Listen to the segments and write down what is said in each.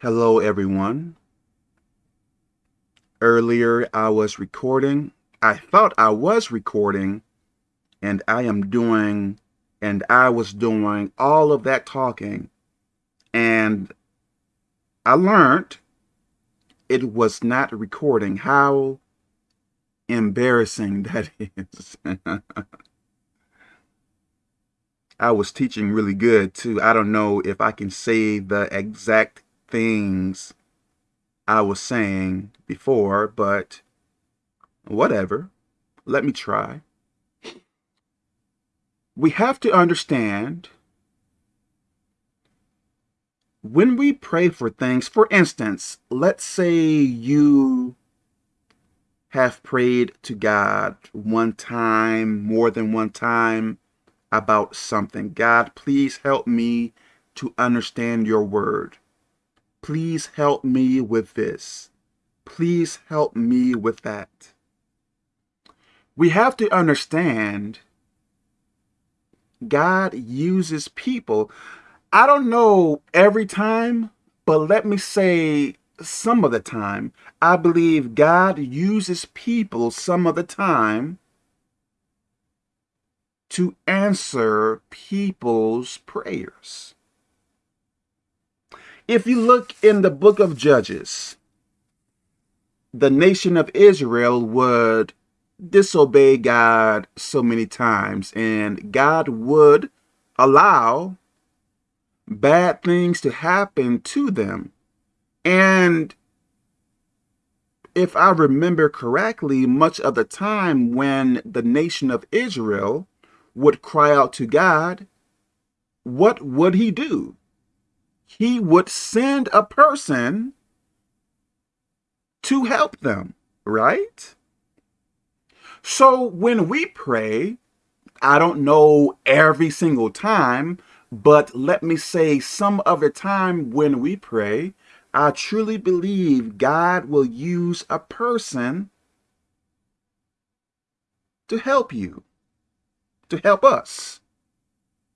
Hello, everyone. Earlier, I was recording. I thought I was recording, and I am doing, and I was doing all of that talking. And I learned it was not recording. How embarrassing that is. I was teaching really good too. I don't know if I can say the exact things I was saying before, but whatever. Let me try. We have to understand when we pray for things, for instance, let's say you have prayed to God one time, more than one time about something. God, please help me to understand your word. Please help me with this. Please help me with that. We have to understand God uses people. I don't know every time, but let me say some of the time. I believe God uses people some of the time to answer people's prayers. If you look in the book of Judges, the nation of Israel would disobey God so many times, and God would allow bad things to happen to them. And if I remember correctly, much of the time when the nation of Israel would cry out to God, what would he do? He would send a person to help them, right? So when we pray, I don't know every single time, but let me say some other time when we pray, I truly believe God will use a person to help you to help us.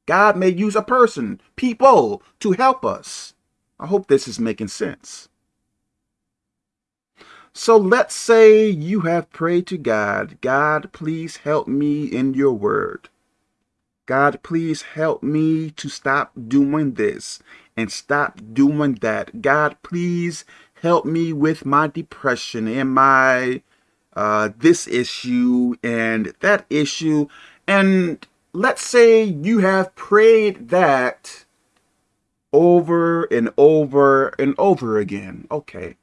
God may use a person, people, to help us. I hope this is making sense. So let's say you have prayed to God, God, please help me in your word. God, please help me to stop doing this and stop doing that. God, please help me with my depression and my uh, this issue and that issue. And let's say you have prayed that over and over and over again. Okay.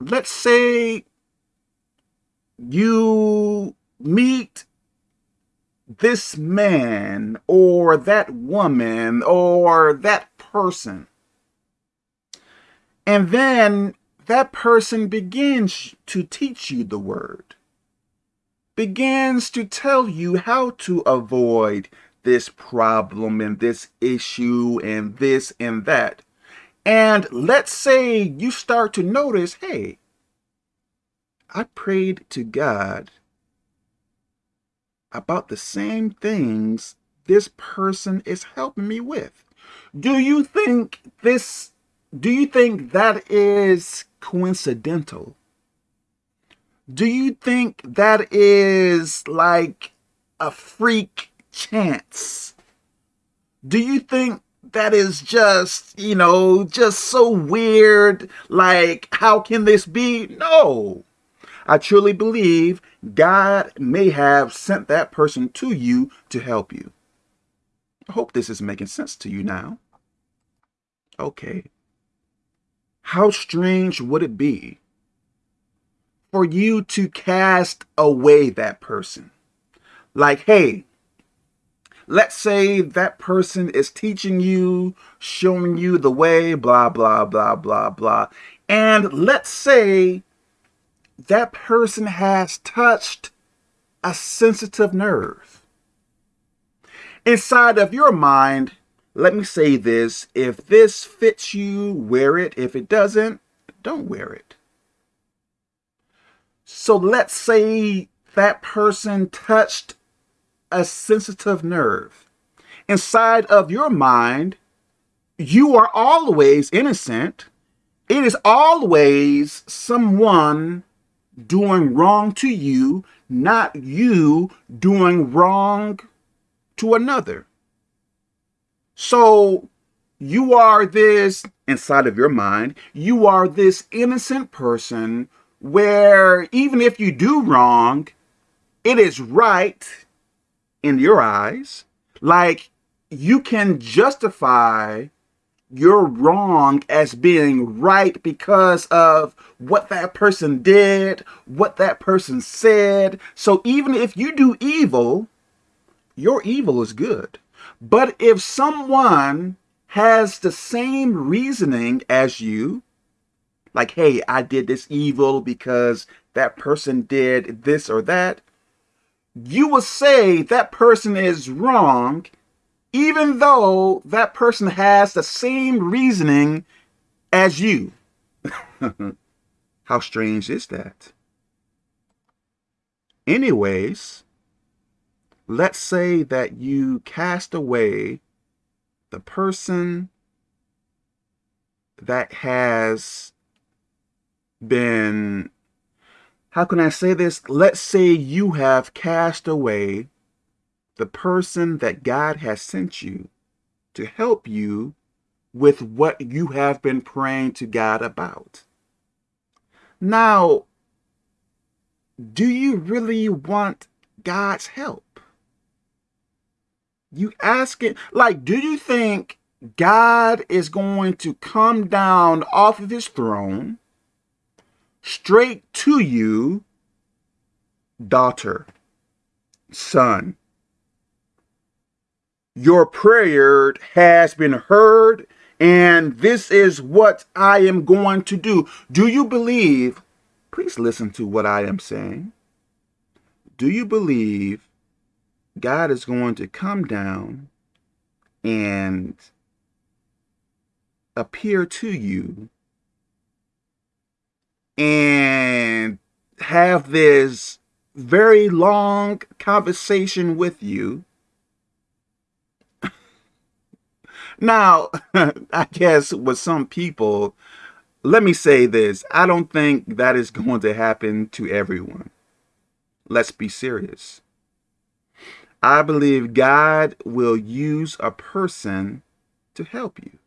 Let's say you meet this man or that woman or that person. And then that person begins to teach you the word begins to tell you how to avoid this problem and this issue and this and that. And let's say you start to notice, hey, I prayed to God about the same things this person is helping me with. Do you think this, do you think that is coincidental? Do you think that is like a freak chance? Do you think that is just, you know, just so weird? Like, how can this be? No. I truly believe God may have sent that person to you to help you. I hope this is making sense to you now. Okay. How strange would it be for you to cast away that person. Like, hey, let's say that person is teaching you, showing you the way, blah, blah, blah, blah, blah. And let's say that person has touched a sensitive nerve. Inside of your mind, let me say this, if this fits you, wear it. If it doesn't, don't wear it. So let's say that person touched a sensitive nerve. Inside of your mind, you are always innocent. It is always someone doing wrong to you, not you doing wrong to another. So you are this, inside of your mind, you are this innocent person where even if you do wrong, it is right in your eyes. Like you can justify your wrong as being right because of what that person did, what that person said. So even if you do evil, your evil is good. But if someone has the same reasoning as you, like, hey, I did this evil because that person did this or that, you will say that person is wrong even though that person has the same reasoning as you. How strange is that? Anyways, let's say that you cast away the person that has been, how can I say this? Let's say you have cast away the person that God has sent you to help you with what you have been praying to God about. Now, do you really want God's help? You ask it, like, do you think God is going to come down off of his throne straight to you, daughter, son, your prayer has been heard and this is what I am going to do. Do you believe, please listen to what I am saying. Do you believe God is going to come down and appear to you and have this very long conversation with you Now, I guess with some people, let me say this. I don't think that is going to happen to everyone. Let's be serious. I believe God will use a person to help you.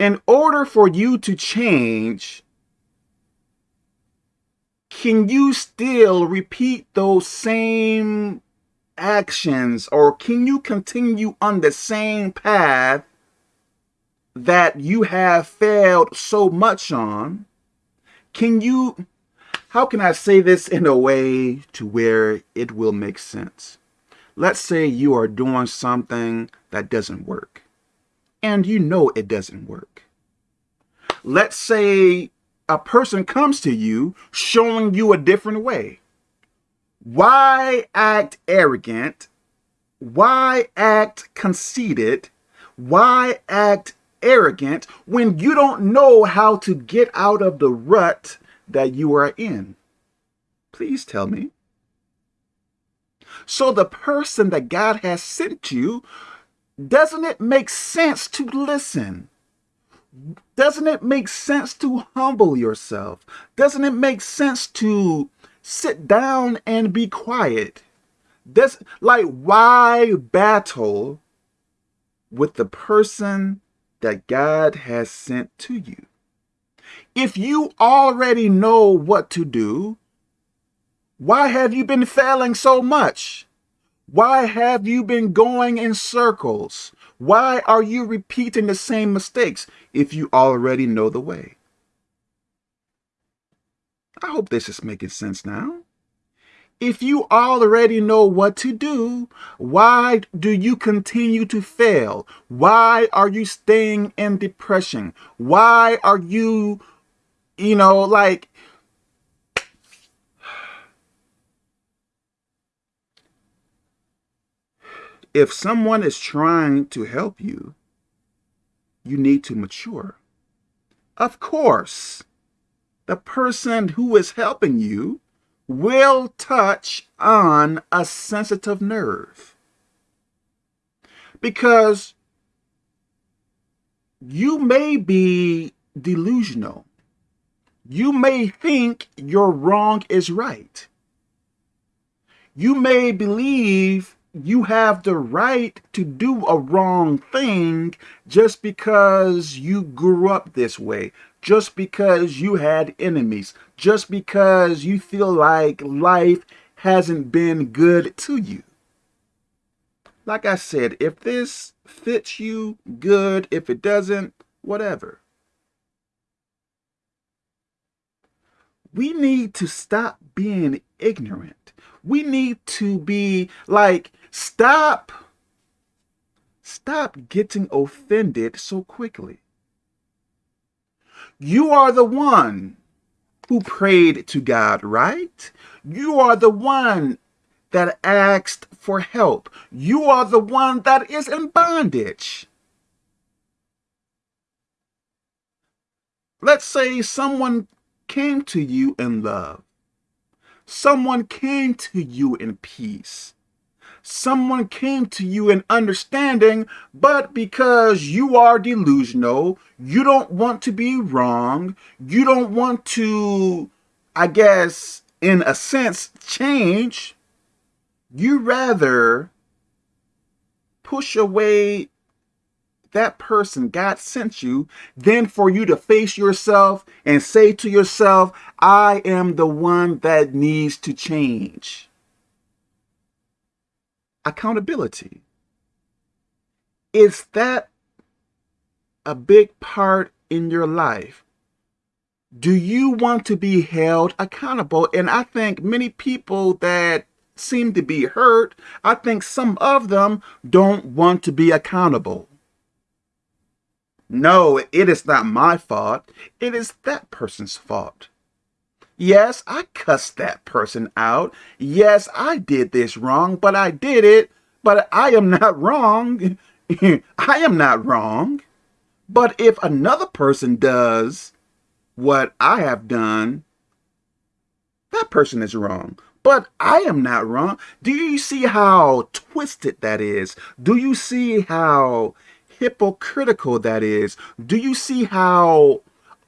In order for you to change, can you still repeat those same actions or can you continue on the same path that you have failed so much on? Can you, how can I say this in a way to where it will make sense? Let's say you are doing something that doesn't work and you know it doesn't work. Let's say a person comes to you showing you a different way why act arrogant? Why act conceited? Why act arrogant when you don't know how to get out of the rut that you are in? Please tell me. So the person that God has sent you, doesn't it make sense to listen? Doesn't it make sense to humble yourself? Doesn't it make sense to sit down and be quiet. That's like why battle with the person that God has sent to you? If you already know what to do, why have you been failing so much? Why have you been going in circles? Why are you repeating the same mistakes if you already know the way? I hope this is making sense now. If you already know what to do, why do you continue to fail? Why are you staying in depression? Why are you, you know, like, if someone is trying to help you, you need to mature. Of course, the person who is helping you will touch on a sensitive nerve. Because you may be delusional. You may think your wrong is right. You may believe you have the right to do a wrong thing just because you grew up this way, just because you had enemies, just because you feel like life hasn't been good to you. Like I said, if this fits you, good. If it doesn't, whatever. We need to stop being ignorant. We need to be like, stop, stop getting offended so quickly. You are the one who prayed to God, right? You are the one that asked for help. You are the one that is in bondage. Let's say someone came to you in love. Someone came to you in peace. Someone came to you in understanding, but because you are delusional, you don't want to be wrong, you don't want to, I guess, in a sense, change, you rather push away that person God sent you than for you to face yourself and say to yourself, I am the one that needs to change. Accountability. Is that a big part in your life? Do you want to be held accountable? And I think many people that seem to be hurt, I think some of them don't want to be accountable. No, it is not my fault. It is that person's fault. Yes, I cussed that person out. Yes, I did this wrong, but I did it. But I am not wrong. I am not wrong. But if another person does what I have done, that person is wrong. But I am not wrong. Do you see how twisted that is? Do you see how hypocritical that is? Do you see how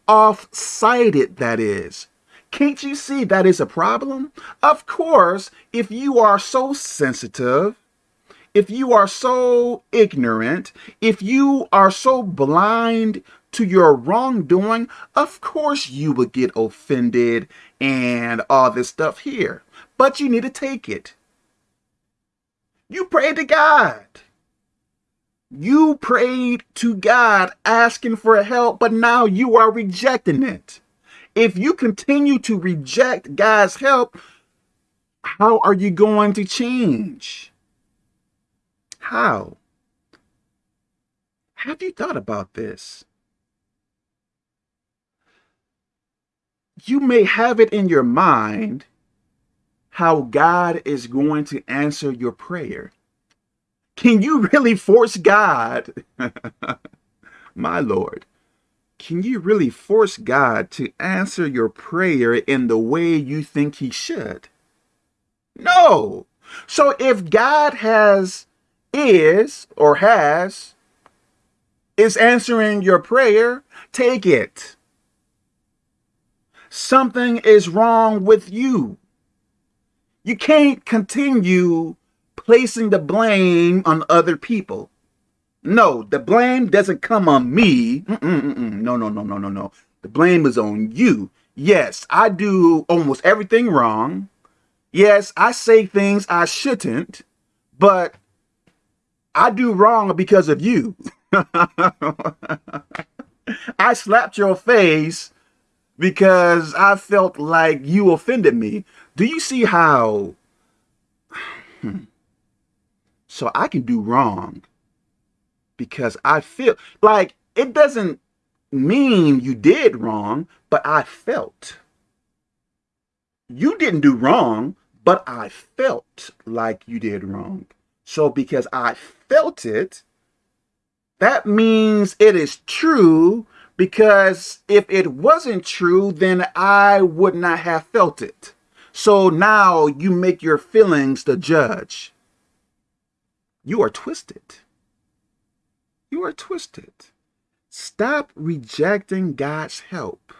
off-sided that is? Can't you see that is a problem? Of course, if you are so sensitive, if you are so ignorant, if you are so blind to your wrongdoing, of course you would get offended and all this stuff here but you need to take it. You prayed to God. You prayed to God asking for help, but now you are rejecting it. If you continue to reject God's help, how are you going to change? How? Have you thought about this? You may have it in your mind how God is going to answer your prayer. Can you really force God? My Lord, can you really force God to answer your prayer in the way you think he should? No. So if God has, is, or has, is answering your prayer, take it. Something is wrong with you. You can't continue placing the blame on other people. No, the blame doesn't come on me. Mm -mm -mm no, no, no, no, no, no. The blame is on you. Yes, I do almost everything wrong. Yes, I say things I shouldn't, but I do wrong because of you. I slapped your face because I felt like you offended me. Do you see how... Hmm. So I can do wrong because I feel like it doesn't mean you did wrong, but I felt. You didn't do wrong, but I felt like you did wrong. So because I felt it, that means it is true because if it wasn't true, then I would not have felt it. So now you make your feelings the judge. You are twisted. You are twisted. Stop rejecting God's help.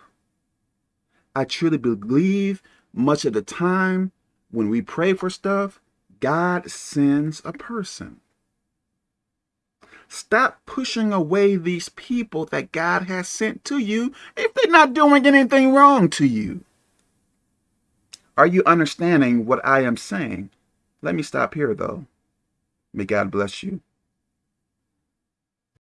I truly believe much of the time when we pray for stuff, God sends a person. Stop pushing away these people that God has sent to you if they're not doing anything wrong to you. Are you understanding what I am saying? Let me stop here, though. May God bless you.